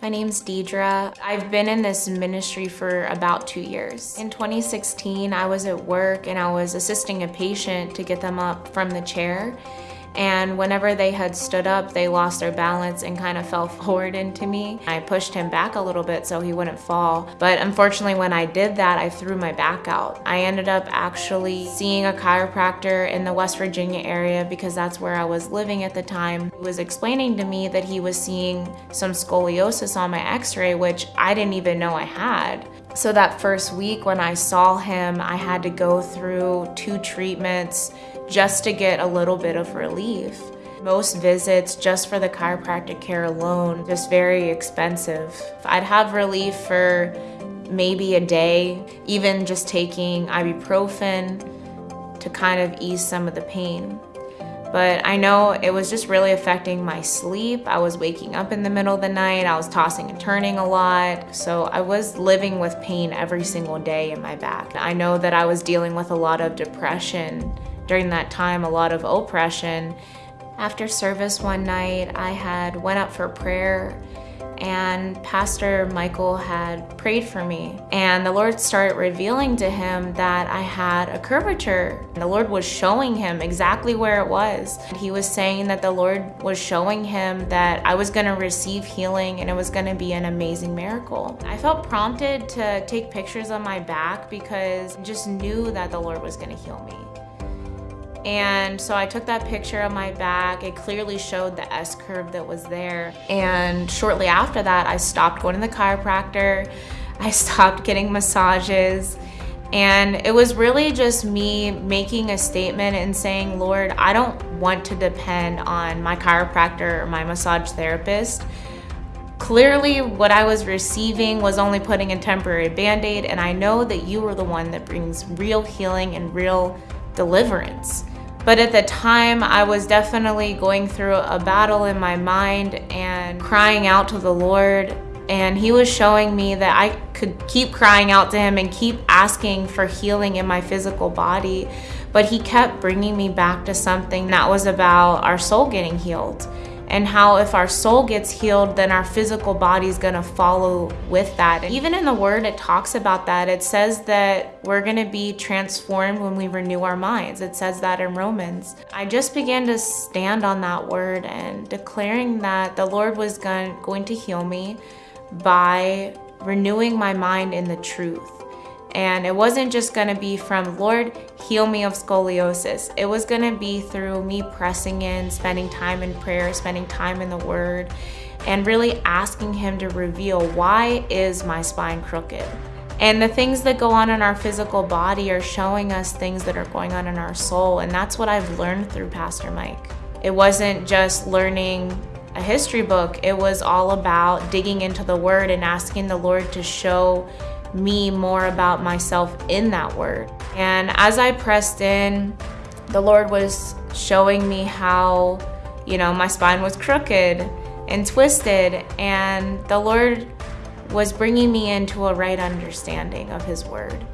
My name's Deidre. I've been in this ministry for about two years. In 2016, I was at work and I was assisting a patient to get them up from the chair and whenever they had stood up, they lost their balance and kind of fell forward into me. I pushed him back a little bit so he wouldn't fall. But unfortunately, when I did that, I threw my back out. I ended up actually seeing a chiropractor in the West Virginia area because that's where I was living at the time. He was explaining to me that he was seeing some scoliosis on my x-ray, which I didn't even know I had. So that first week when I saw him, I had to go through two treatments just to get a little bit of relief. Most visits just for the chiropractic care alone, just very expensive. I'd have relief for maybe a day, even just taking ibuprofen to kind of ease some of the pain. But I know it was just really affecting my sleep. I was waking up in the middle of the night. I was tossing and turning a lot. So I was living with pain every single day in my back. I know that I was dealing with a lot of depression during that time a lot of oppression. After service one night, I had went up for prayer and Pastor Michael had prayed for me. And the Lord started revealing to him that I had a curvature. The Lord was showing him exactly where it was. He was saying that the Lord was showing him that I was going to receive healing and it was going to be an amazing miracle. I felt prompted to take pictures of my back because I just knew that the Lord was going to heal me. And so I took that picture of my back. It clearly showed the S curve that was there. And shortly after that, I stopped going to the chiropractor. I stopped getting massages. And it was really just me making a statement and saying, Lord, I don't want to depend on my chiropractor or my massage therapist. Clearly, what I was receiving was only putting a temporary band aid, and I know that you are the one that brings real healing and real deliverance. But at the time, I was definitely going through a battle in my mind and crying out to the Lord. And He was showing me that I could keep crying out to Him and keep asking for healing in my physical body. But He kept bringing me back to something that was about our soul getting healed and how if our soul gets healed, then our physical body is going to follow with that. And even in the word, it talks about that. It says that we're going to be transformed when we renew our minds. It says that in Romans. I just began to stand on that word and declaring that the Lord was going to heal me by renewing my mind in the truth. And it wasn't just going to be from, Lord, heal me of scoliosis. It was going to be through me pressing in, spending time in prayer, spending time in the Word, and really asking Him to reveal why is my spine crooked? And the things that go on in our physical body are showing us things that are going on in our soul. And that's what I've learned through Pastor Mike. It wasn't just learning a history book, it was all about digging into the Word and asking the Lord to show me more about myself in that word. And as I pressed in, the Lord was showing me how, you know, my spine was crooked and twisted, and the Lord was bringing me into a right understanding of His Word.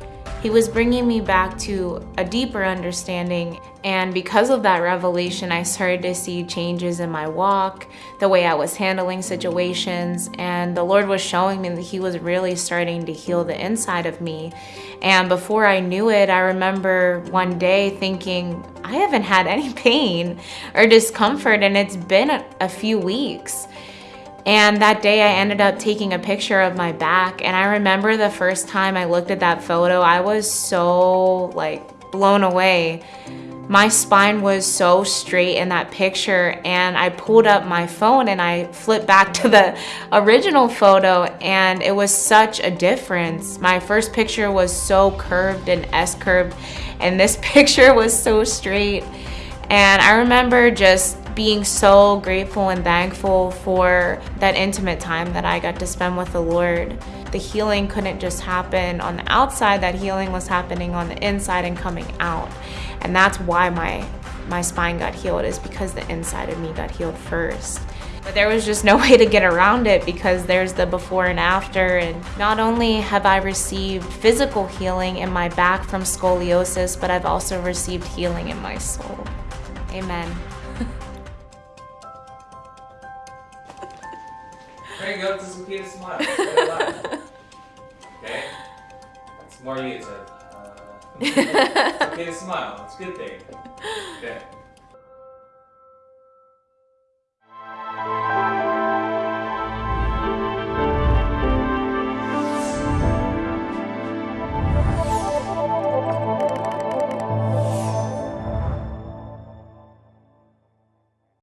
He was bringing me back to a deeper understanding. And because of that revelation, I started to see changes in my walk, the way I was handling situations. And the Lord was showing me that He was really starting to heal the inside of me. And before I knew it, I remember one day thinking, I haven't had any pain or discomfort, and it's been a, few weeks. And that day I ended up taking a picture of my back. And I remember the first time I looked at that photo, I was so like blown away. My spine was so straight in that picture. And I pulled up my phone and I flipped back to the original photo. And it was such a difference. My first picture was so curved and S curved. And this picture was so straight. And I remember just being so grateful and thankful for that intimate time that I got to spend with the Lord. The healing couldn't just happen on the outside, that healing was happening on the inside and coming out. And that's why my my spine got healed is because the inside of me got healed first. But there was just no way to get around it because there's the before and after. And not only have I received physical healing in my back from scoliosis, but I've also received healing in my soul. Amen. To go to some kid smile. okay? That's more you said. Uh, okay, to smile. It's a good thing. Okay.